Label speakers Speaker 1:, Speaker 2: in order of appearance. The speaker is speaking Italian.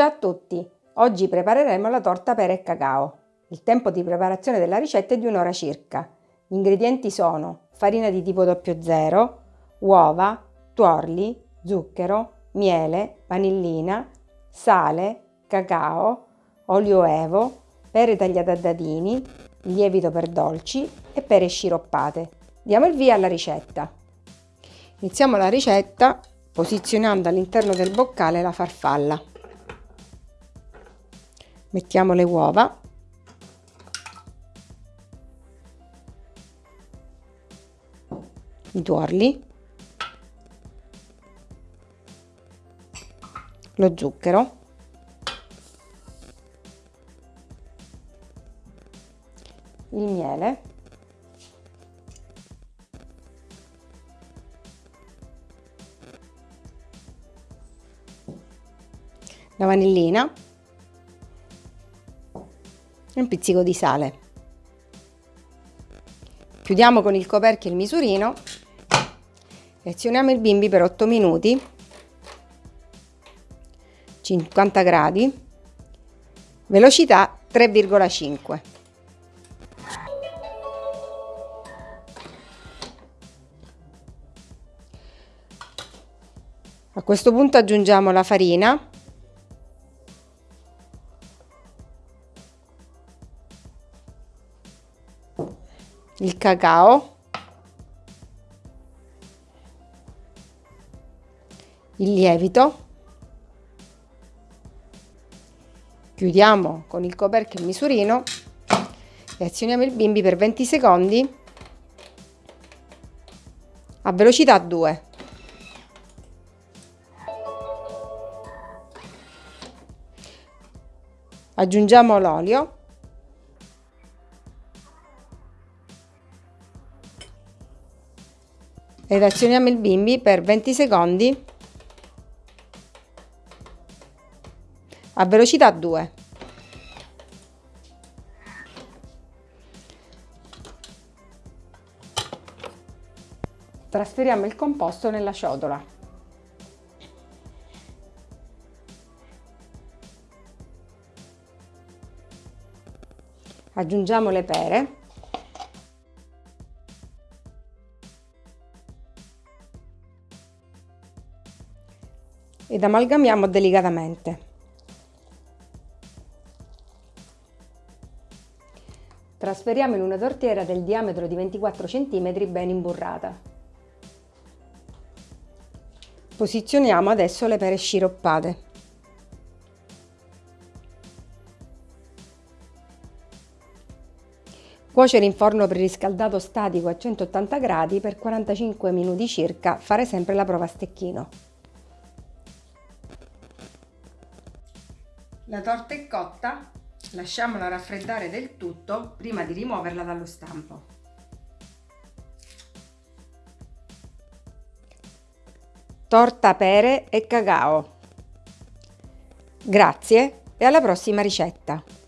Speaker 1: Ciao a tutti! Oggi prepareremo la torta pere e cacao. Il tempo di preparazione della ricetta è di un'ora circa. Gli ingredienti sono farina di tipo 00, uova, tuorli, zucchero, miele, vanillina, sale, cacao, olio evo, pere tagliate a dadini, lievito per dolci e pere sciroppate. Diamo il via alla ricetta. Iniziamo la ricetta posizionando all'interno del boccale la farfalla. Mettiamo le uova. I tuorli. Lo zucchero. Il miele. la vanillina e un pizzico di sale. Chiudiamo con il coperchio il misurino. E azioniamo il bimbi per 8 minuti. 50 gradi. Velocità 3,5 a questo punto aggiungiamo la farina il cacao, il lievito, chiudiamo con il coperchio il misurino e azioniamo il bimbi per 20 secondi a velocità 2. Aggiungiamo l'olio ed azioniamo il bimbi per 20 secondi a velocità 2. Trasferiamo il composto nella ciotola. Aggiungiamo le pere ed amalgamiamo delicatamente. Trasferiamo in una tortiera del diametro di 24 cm ben imburrata. Posizioniamo adesso le pere sciroppate. Cuocere in forno preriscaldato statico a 180 gradi per 45 minuti circa, fare sempre la prova a stecchino. La torta è cotta, lasciamola raffreddare del tutto prima di rimuoverla dallo stampo. Torta pere e cacao. Grazie e alla prossima ricetta!